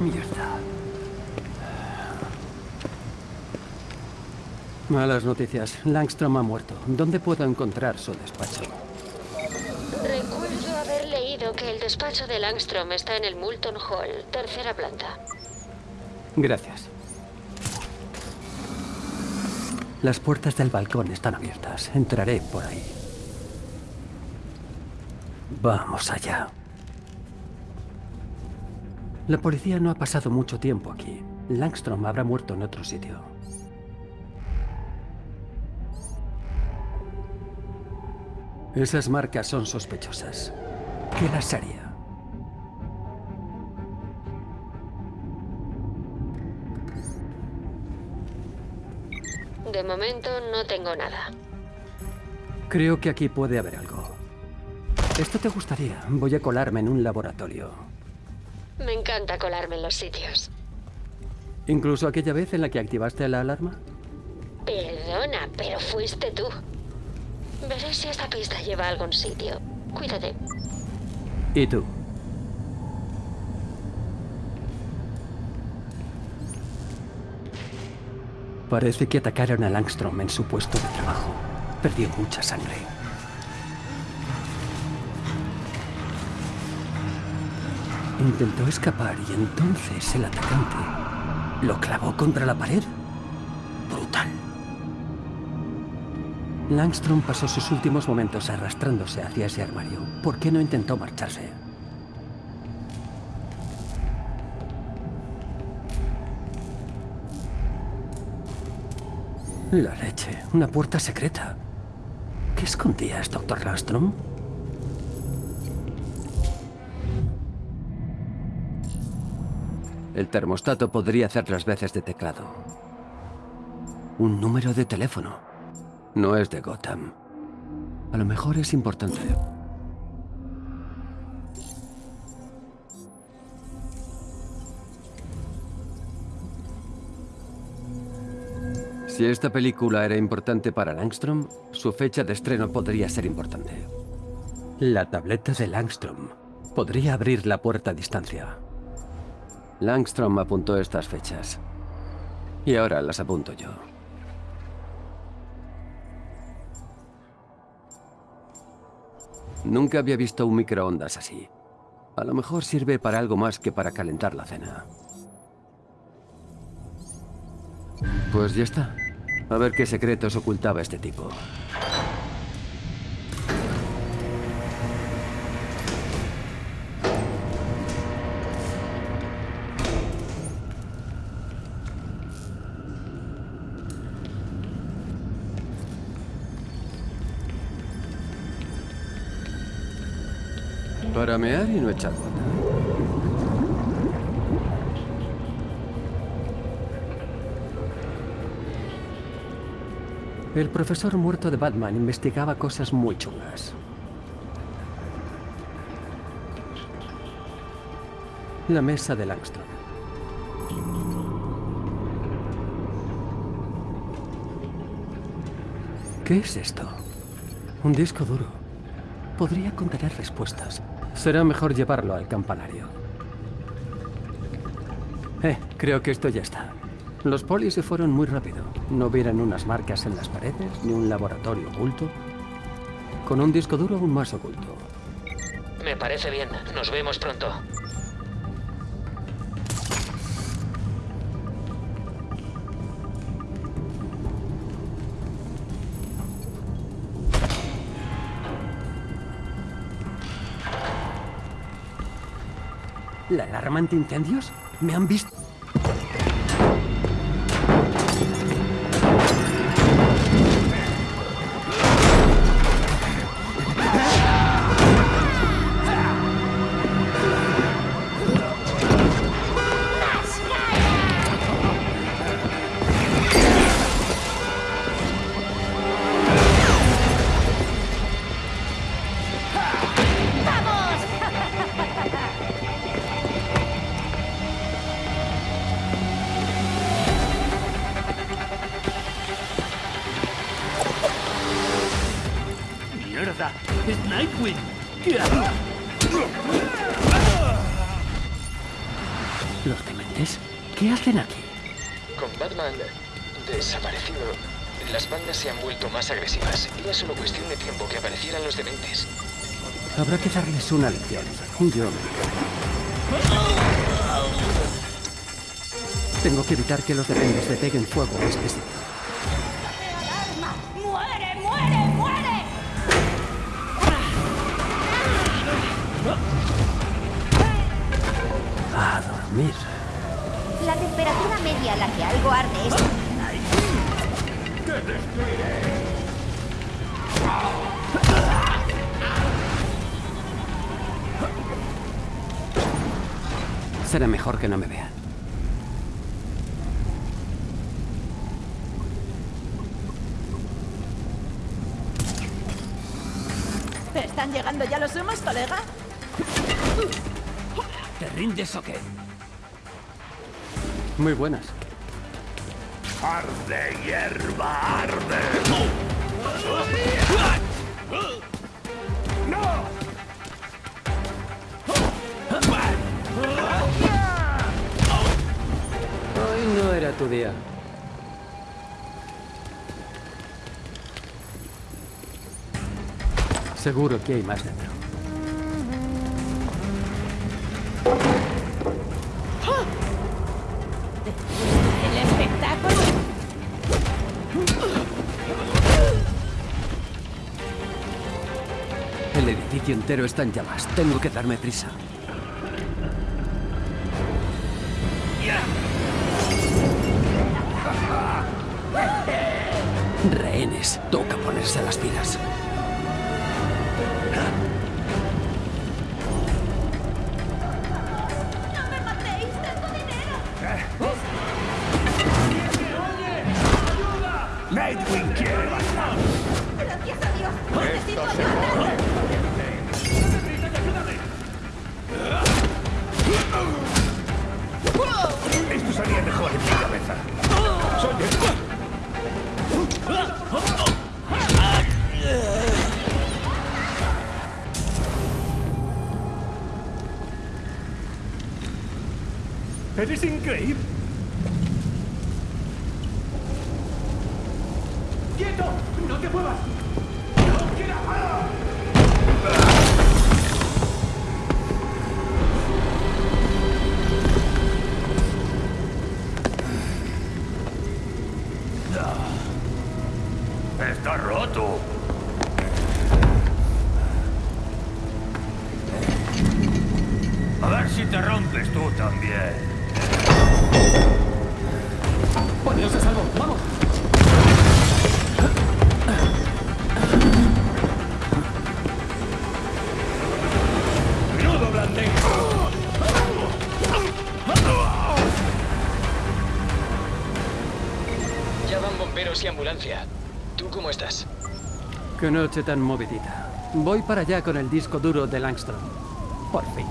Mierda. Malas noticias. Langstrom ha muerto. ¿Dónde puedo encontrar su despacho? Recuerdo haber leído que el despacho de Langstrom está en el Moulton Hall, tercera planta. Gracias. Las puertas del balcón están abiertas. Entraré por ahí. Vamos allá. La policía no ha pasado mucho tiempo aquí. Langstrom habrá muerto en otro sitio. Esas marcas son sospechosas. ¿Qué las haría? De momento no tengo nada. Creo que aquí puede haber algo. Esto te gustaría. Voy a colarme en un laboratorio. Me encanta colarme en los sitios. ¿Incluso aquella vez en la que activaste la alarma? Perdona, pero fuiste tú. Veré si esta pista lleva a algún sitio. Cuídate. ¿Y tú? Parece que atacaron a Langstrom en su puesto de trabajo. Perdió mucha sangre. Intentó escapar y entonces el atacante lo clavó contra la pared. Brutal. Langstrom pasó sus últimos momentos arrastrándose hacia ese armario. ¿Por qué no intentó marcharse? La leche. Una puerta secreta. ¿Qué escondías, doctor Langstrom? El termostato podría hacer las veces de teclado. Un número de teléfono. No es de Gotham. A lo mejor es importante. Si esta película era importante para Langstrom, su fecha de estreno podría ser importante. La tableta de Langstrom podría abrir la puerta a distancia. Langstrom apuntó estas fechas. Y ahora las apunto yo. Nunca había visto un microondas así. A lo mejor sirve para algo más que para calentar la cena. Pues ya está. A ver qué secretos ocultaba este tipo. Para mear y no echar. El profesor muerto de Batman investigaba cosas muy chungas. La mesa de Langston. ¿Qué es esto? Un disco duro. Podría contener respuestas. Será mejor llevarlo al campanario. Eh, creo que esto ya está. Los polis se fueron muy rápido. No vieron unas marcas en las paredes, ni un laboratorio oculto. Con un disco duro aún más oculto. Me parece bien. Nos vemos pronto. ¿La alarma antiincendios? ¿Me han visto? ¿Los dementes? ¿Qué hacen aquí? Con Batman desaparecido, las bandas se han vuelto más agresivas. Era solo cuestión de tiempo que aparecieran los dementes. Habrá que darles una lección. Yo... Tengo que evitar que los dementes le peguen fuego a este sitio. Dormir. La temperatura media a la que algo arde es... Será mejor que no me vean. ¿Están llegando ya los humos, colega? ¿Te rindes o qué? Muy buenas. Arde, hierba, arde. ¡No! Hoy no era tu día. Seguro que hay más dentro. Edificio entero está en llamas. Tengo que darme prisa. Rehenes. Toca ponerse las pilas. ¡No me matéis! ¡Tengo dinero! Nightwing ¡Eres increíble! ¡Quieto! ¡No te muevas! ¡No quiera! ¡Está roto! A ver si te rompes tú también. ¡Poneos a salvo! ¡Vamos! ¡Menudo blandengo! Ya van bomberos y ambulancia. ¿Tú cómo estás? Qué noche tan movidita. Voy para allá con el disco duro de Langstrom. Por fin.